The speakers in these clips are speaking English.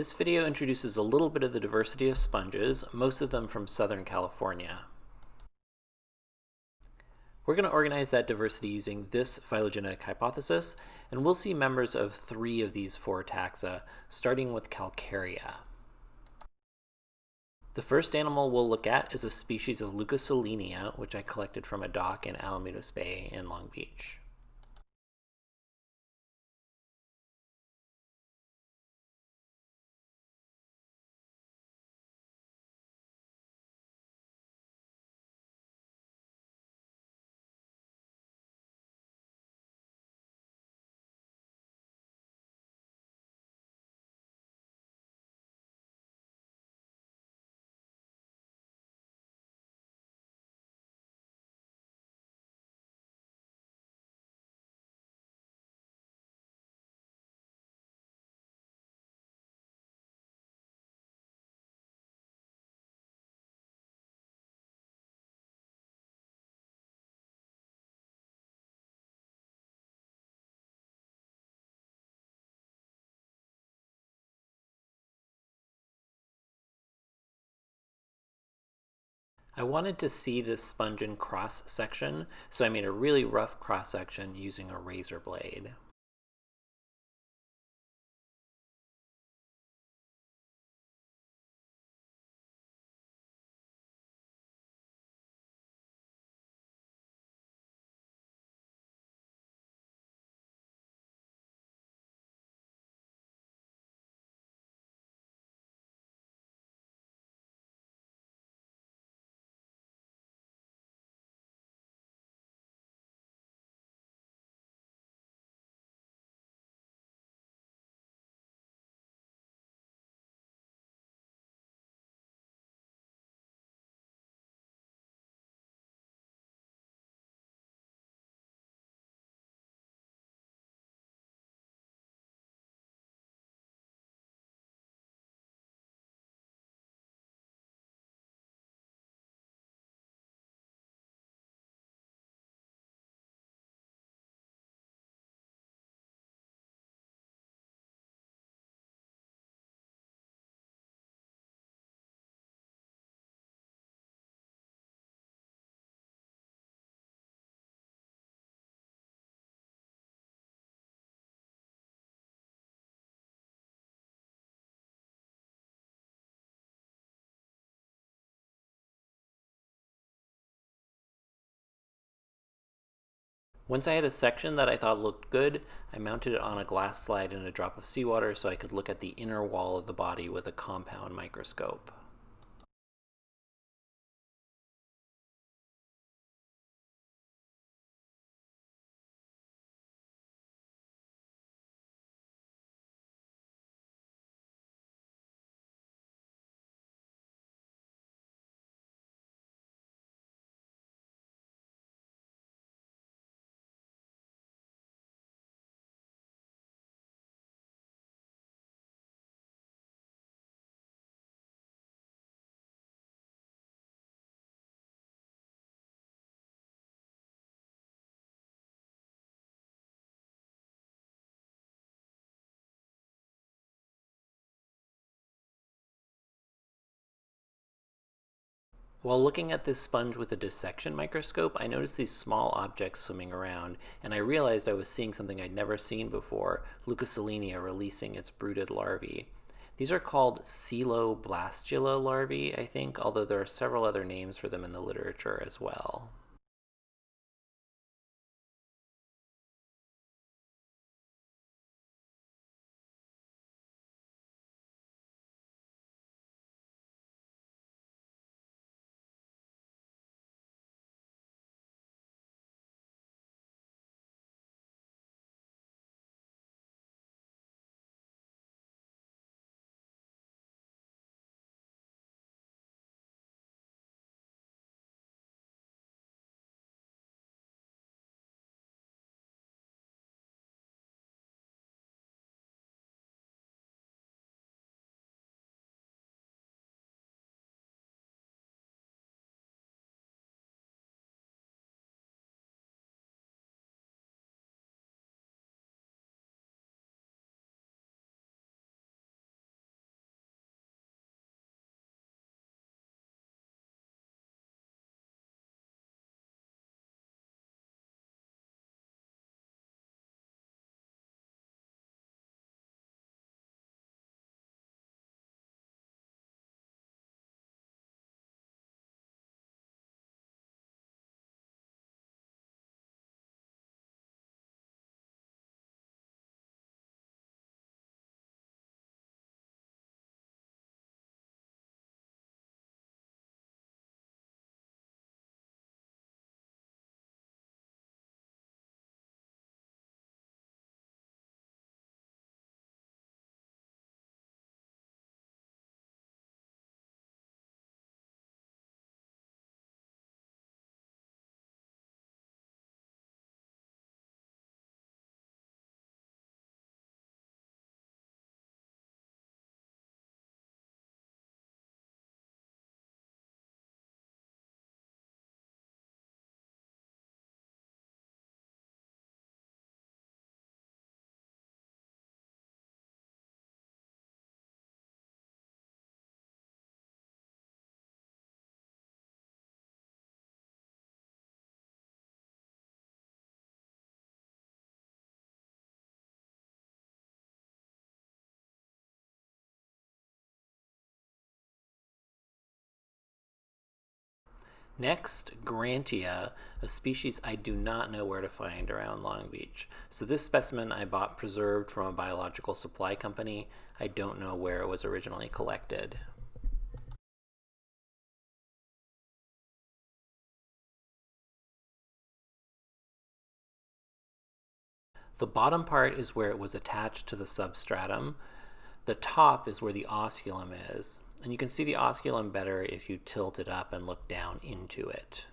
This video introduces a little bit of the diversity of sponges, most of them from Southern California. We're going to organize that diversity using this phylogenetic hypothesis, and we'll see members of three of these four taxa, starting with Calcarea. The first animal we'll look at is a species of Leucosolenia, which I collected from a dock in Alamitos Bay in Long Beach. I wanted to see this sponge in cross section, so I made a really rough cross section using a razor blade. Once I had a section that I thought looked good, I mounted it on a glass slide in a drop of seawater so I could look at the inner wall of the body with a compound microscope. While looking at this sponge with a dissection microscope, I noticed these small objects swimming around, and I realized I was seeing something I'd never seen before, Leucosolenia releasing its brooded larvae. These are called Coeloblastula larvae, I think, although there are several other names for them in the literature as well. Next, Grantia, a species I do not know where to find around Long Beach. So this specimen I bought preserved from a biological supply company. I don't know where it was originally collected. The bottom part is where it was attached to the substratum. The top is where the osculum is. And you can see the osculum better if you tilt it up and look down into it.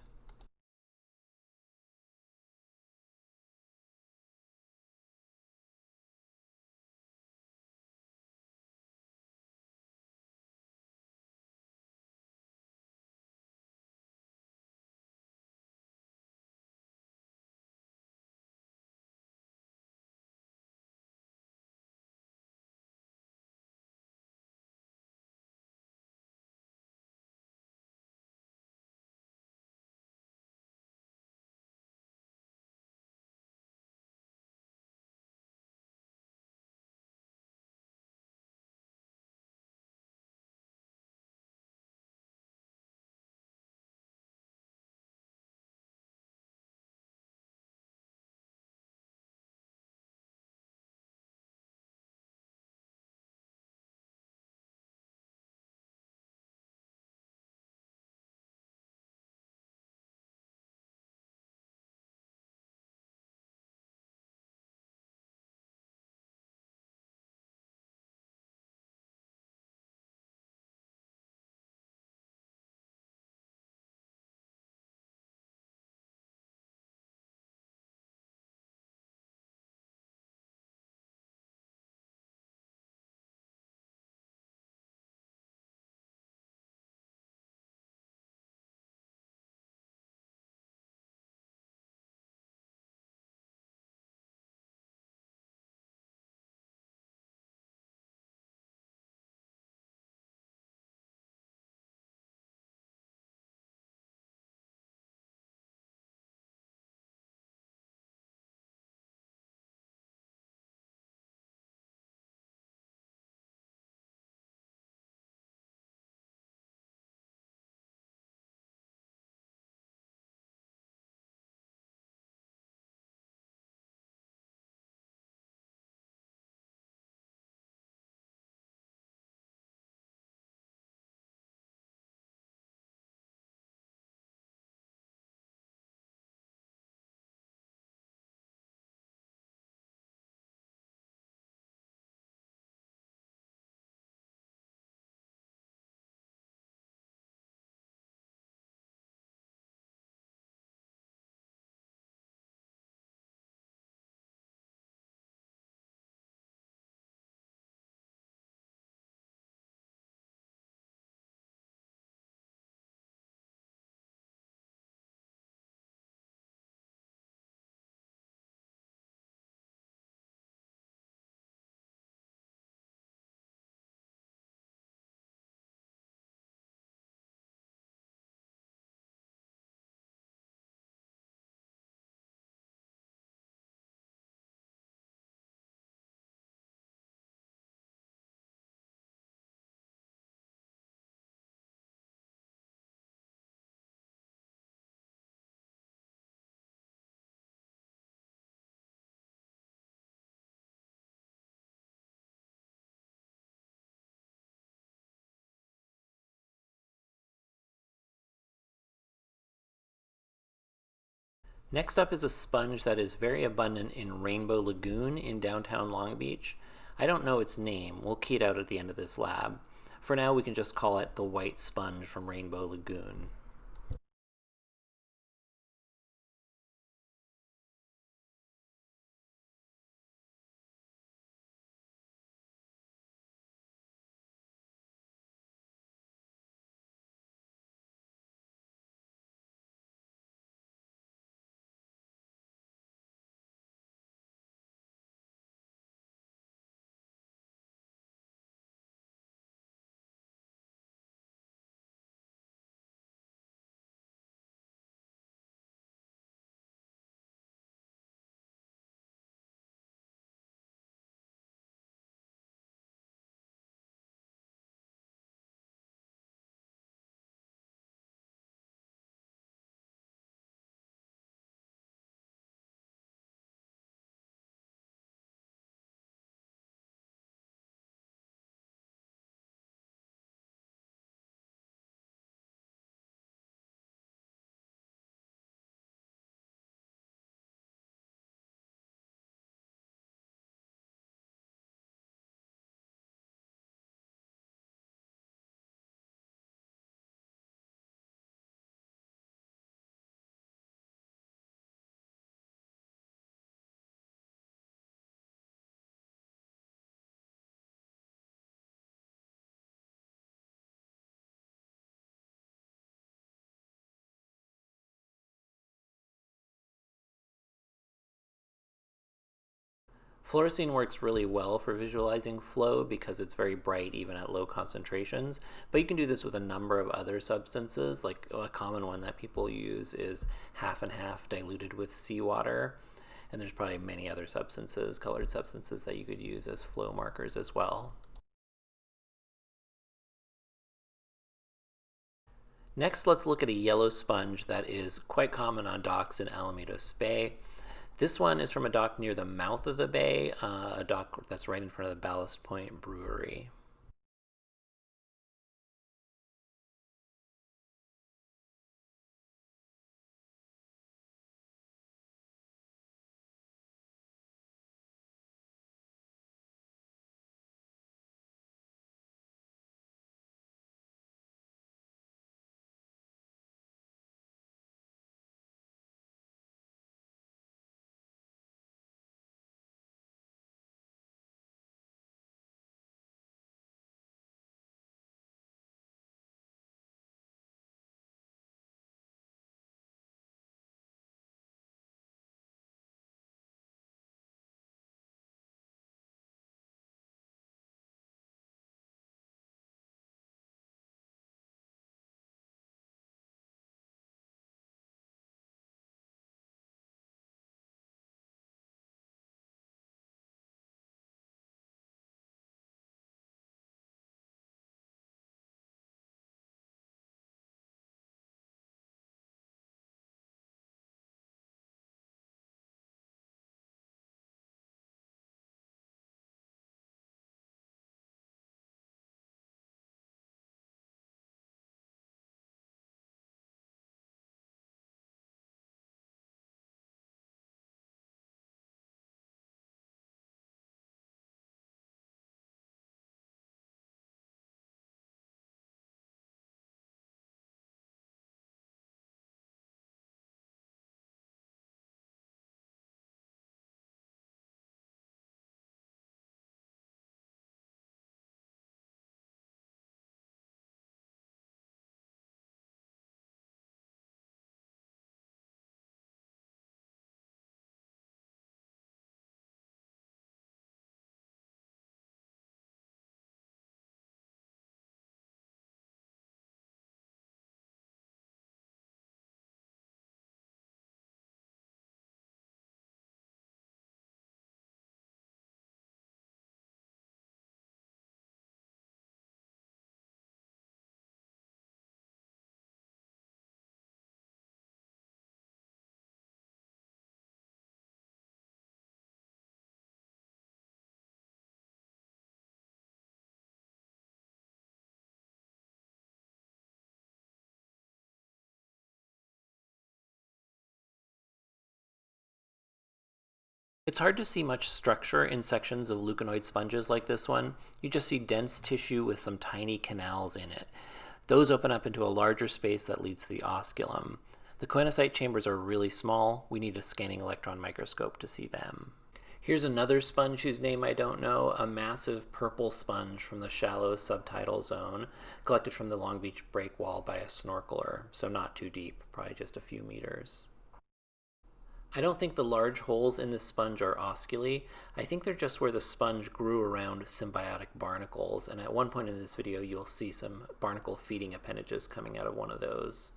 Next up is a sponge that is very abundant in Rainbow Lagoon in downtown Long Beach. I don't know its name. We'll key it out at the end of this lab. For now, we can just call it the white sponge from Rainbow Lagoon. Fluorescein works really well for visualizing flow because it's very bright even at low concentrations, but you can do this with a number of other substances. Like a common one that people use is half and half diluted with seawater. And there's probably many other substances, colored substances, that you could use as flow markers as well. Next, let's look at a yellow sponge that is quite common on docks in Alamitos Bay. This one is from a dock near the mouth of the bay, uh, a dock that's right in front of the Ballast Point Brewery. It's hard to see much structure in sections of leuconoid sponges like this one. You just see dense tissue with some tiny canals in it. Those open up into a larger space that leads to the osculum. The choanocyte chambers are really small. We need a scanning electron microscope to see them. Here's another sponge whose name I don't know, a massive purple sponge from the shallow subtidal zone, collected from the Long Beach breakwall by a snorkeler, so not too deep, probably just a few meters. I don't think the large holes in this sponge are osculi. I think they're just where the sponge grew around symbiotic barnacles, and at one point in this video you'll see some barnacle feeding appendages coming out of one of those.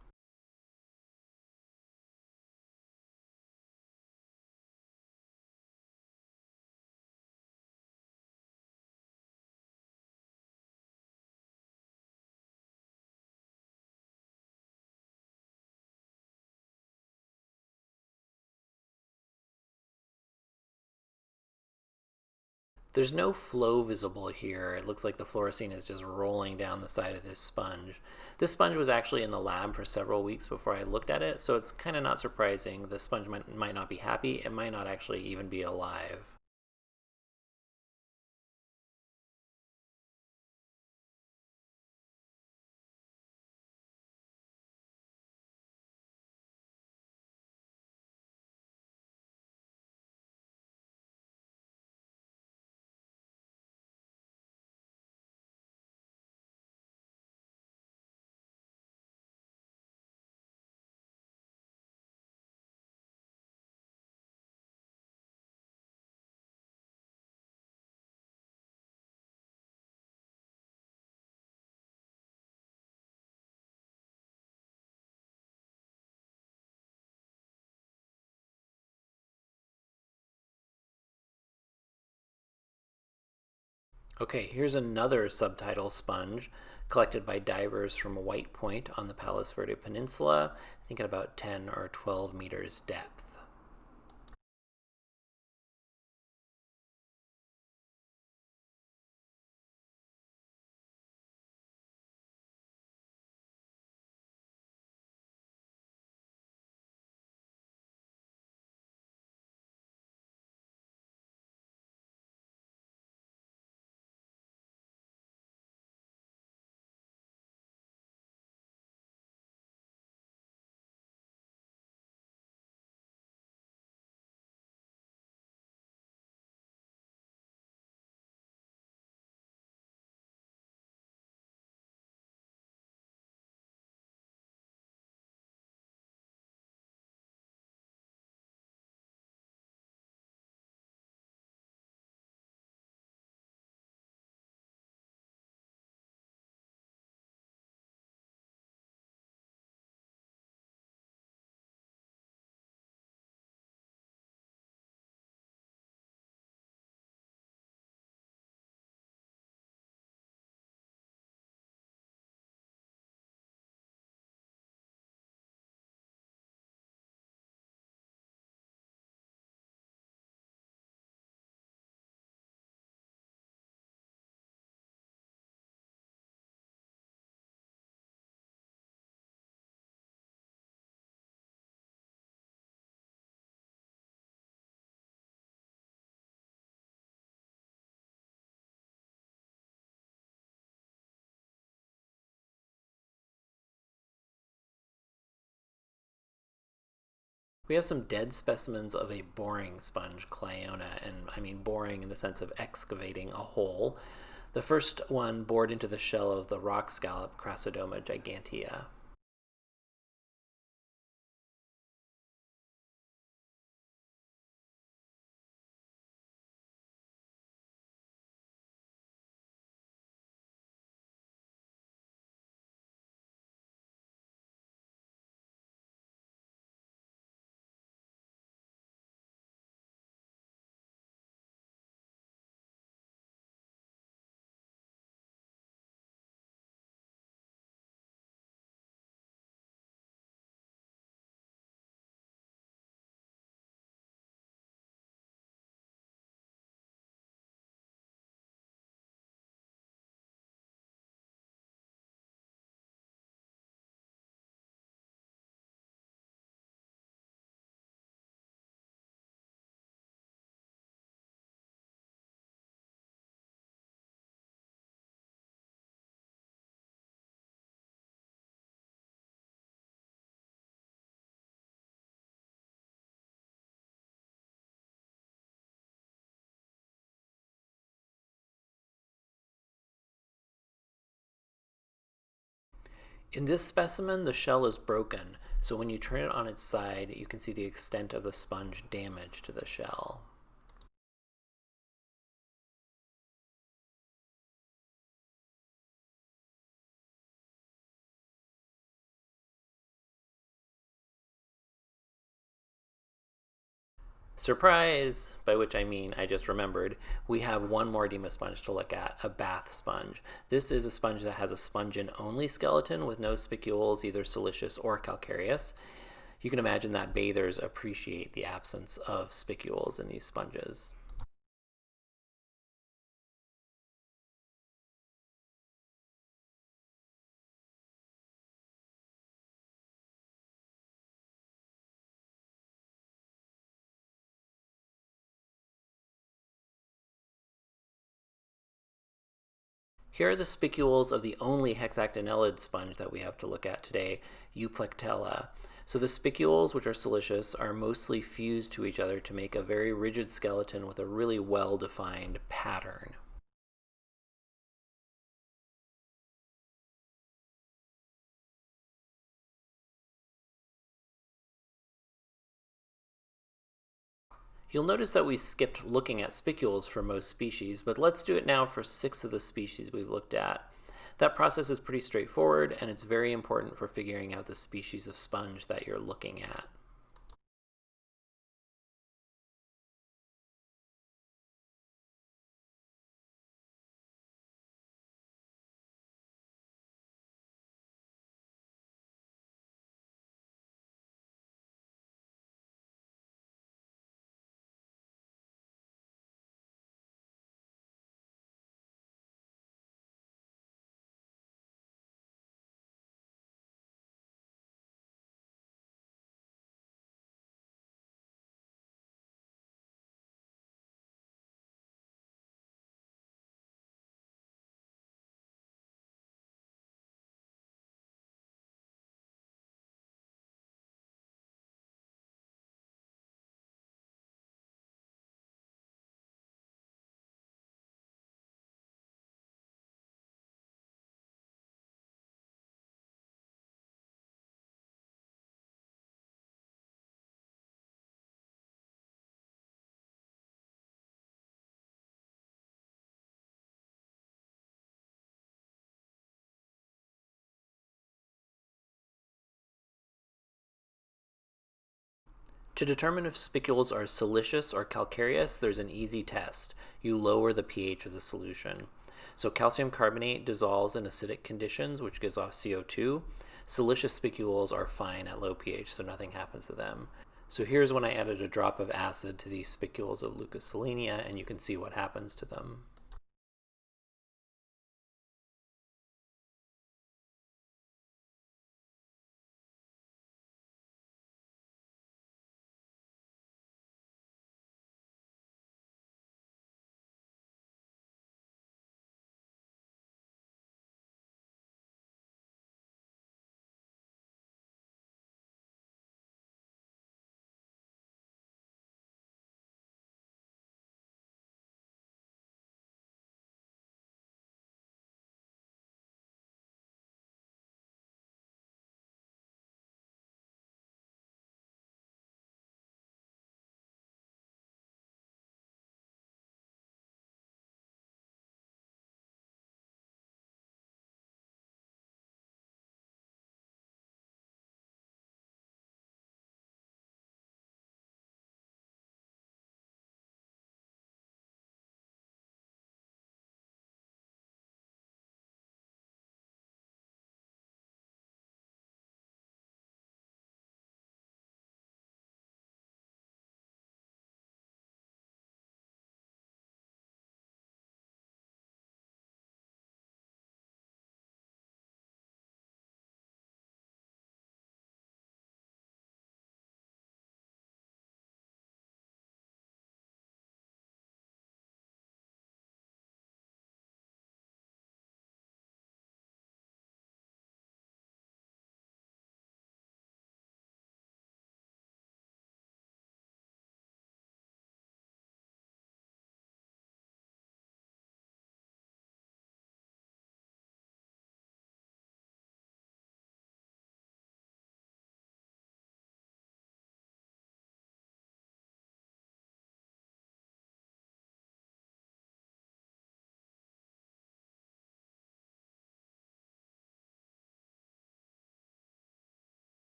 There's no flow visible here. It looks like the fluorescein is just rolling down the side of this sponge. This sponge was actually in the lab for several weeks before I looked at it, so it's kind of not surprising. The sponge might, might not be happy. It might not actually even be alive. Okay, here's another subtidal sponge collected by divers from White Point on the Palos Verde Peninsula, I think at about 10 or 12 meters depth. We have some dead specimens of a boring sponge, Cliona, and I mean boring in the sense of excavating a hole. The first one bored into the shell of the rock scallop Crassadoma gigantea. In this specimen, the shell is broken, so when you turn it on its side, you can see the extent of the sponge damage to the shell. Surprise! By which I mean, I just remembered, we have one more sponge to look at, a bath sponge. This is a sponge that has a spongin-only skeleton with no spicules, either siliceous or calcareous. You can imagine that bathers appreciate the absence of spicules in these sponges. Here are the spicules of the only hexactinellid sponge that we have to look at today, Euplectella. So the spicules, which are siliceous, are mostly fused to each other to make a very rigid skeleton with a really well-defined pattern. You'll notice that we skipped looking at spicules for most species, but let's do it now for six of the species we've looked at. That process is pretty straightforward, and it's very important for figuring out the species of sponge that you're looking at. To determine if spicules are siliceous or calcareous, there's an easy test. You lower the pH of the solution. So calcium carbonate dissolves in acidic conditions, which gives off CO2. Siliceous spicules are fine at low pH, so nothing happens to them. So here's when I added a drop of acid to these spicules of Leucosolenia, and you can see what happens to them.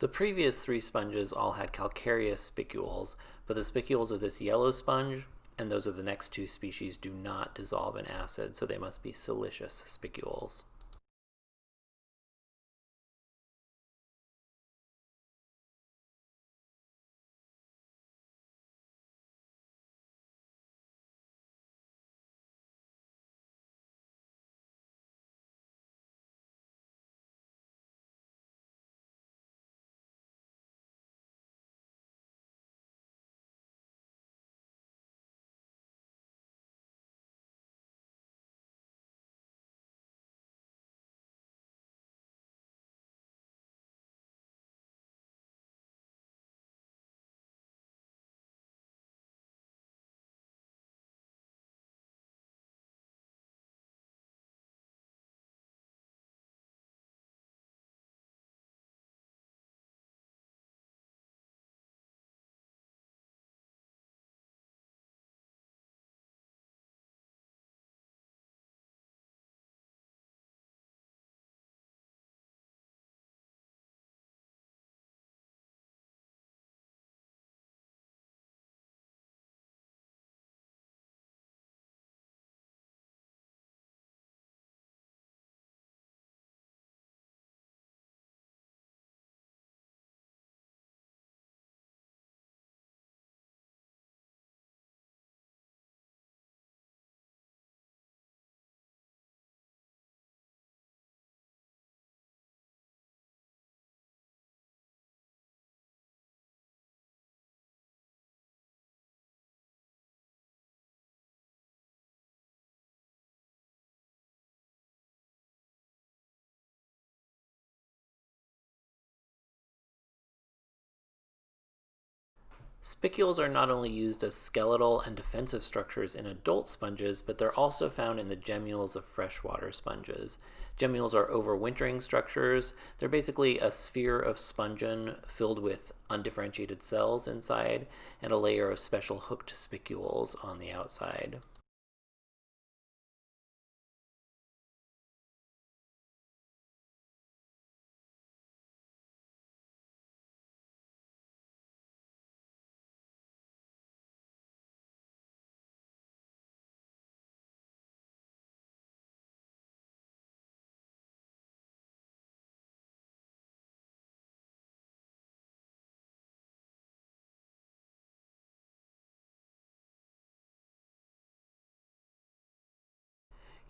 The previous three sponges all had calcareous spicules, but the spicules of this yellow sponge and those of the next two species do not dissolve in acid, so they must be siliceous spicules. Spicules are not only used as skeletal and defensive structures in adult sponges, but they're also found in the gemmules of freshwater sponges. Gemmules are overwintering structures. They're basically a sphere of spongin filled with undifferentiated cells inside and a layer of special hooked spicules on the outside.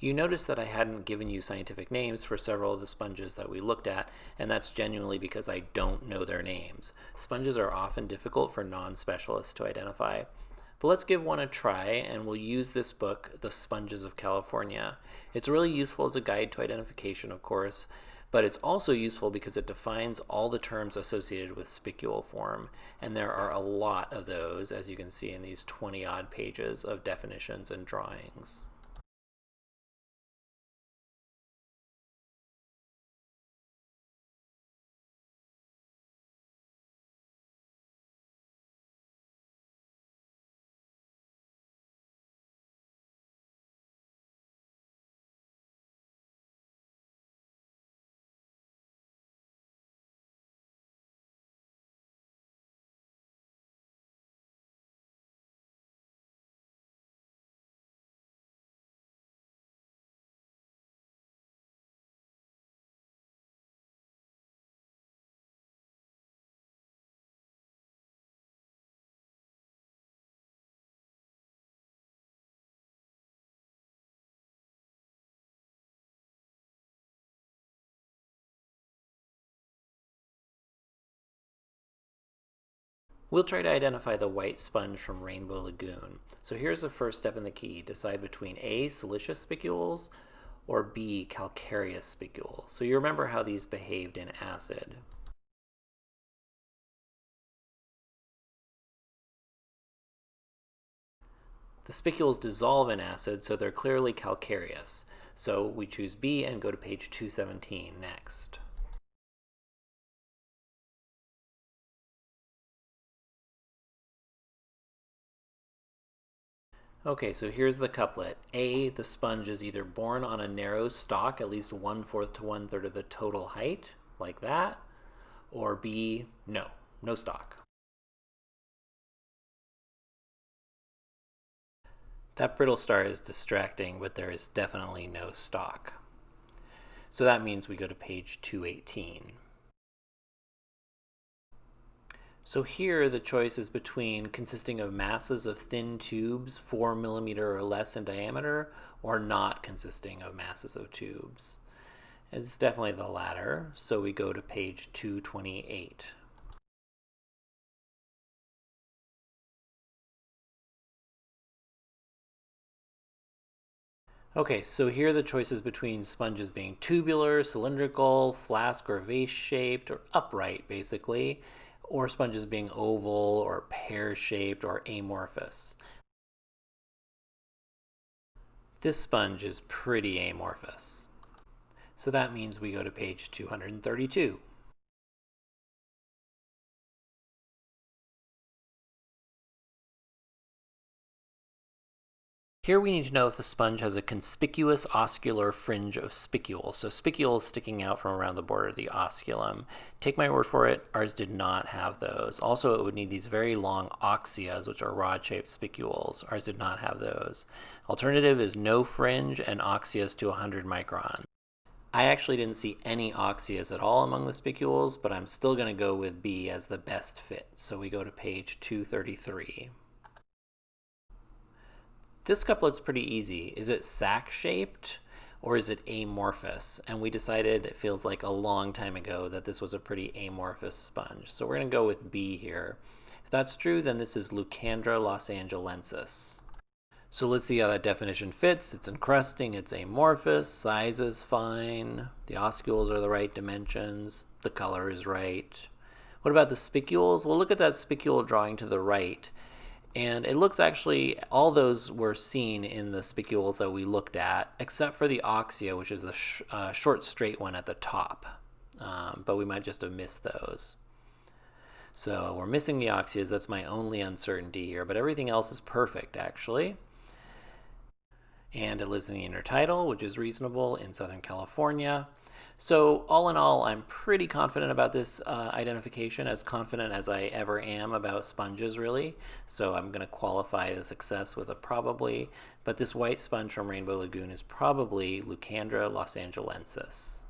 You notice that I hadn't given you scientific names for several of the sponges that we looked at, and that's genuinely because I don't know their names. Sponges are often difficult for non-specialists to identify. But let's give one a try, and we'll use this book, The Sponges of California. It's really useful as a guide to identification, of course, but it's also useful because it defines all the terms associated with spicule form, and there are a lot of those, as you can see in these 20-odd pages of definitions and drawings. We'll try to identify the white sponge from Rainbow Lagoon. So here's the first step in the key. Decide between A, siliceous spicules, or B, calcareous spicules. So you remember how these behaved in acid. The spicules dissolve in acid, so they're clearly calcareous. So we choose B and go to page 217 next. Okay, so here's the couplet. A, the sponge is either borne on a narrow stalk, at least one-fourth to one-third of the total height, like that, or B, no, no stalk. That brittle star is distracting, but there is definitely no stalk. So that means we go to page 218. So here the choice is between consisting of masses of thin tubes, 4 millimeter or less in diameter, or not consisting of masses of tubes. It's definitely the latter, so we go to page 228. Okay, so here the choices between sponges being tubular, cylindrical, flask or vase shaped, or upright basically or sponges being oval or pear-shaped or amorphous. This sponge is pretty amorphous. So that means we go to page 232. Here we need to know if the sponge has a conspicuous oscular fringe of spicules. So spicules sticking out from around the border of the osculum. Take my word for it, ours did not have those. Also, it would need these very long oxeas, which are rod-shaped spicules. Ours did not have those. Alternative is no fringe and oxeas to 100 micron. I actually didn't see any oxeas at all among the spicules, but I'm still going to go with B as the best fit. So we go to page 233. This couplet's pretty easy. Is it sac-shaped or is it amorphous? And we decided it feels like a long time ago that this was a pretty amorphous sponge. So we're going to go with B here. If that's true, then this is Leucandra losangelensis. So let's see how that definition fits. It's encrusting, it's amorphous, size is fine, the oscules are the right dimensions, the color is right. What about the spicules? Well, look at that spicule drawing to the right. And it looks actually, all those were seen in the spicules that we looked at, except for the oxea, which is a sh uh, short straight one at the top. Um, but we might just have missed those. So we're missing the oxeas. That's my only uncertainty here, but everything else is perfect, actually. And it lives in the intertidal, which is reasonable in Southern California. So all in all, I'm pretty confident about this uh, identification, as confident as I ever am about sponges, really. So I'm going to qualify the success with a probably, but this white sponge from Rainbow Lagoon is probably Leucandra losangelensis.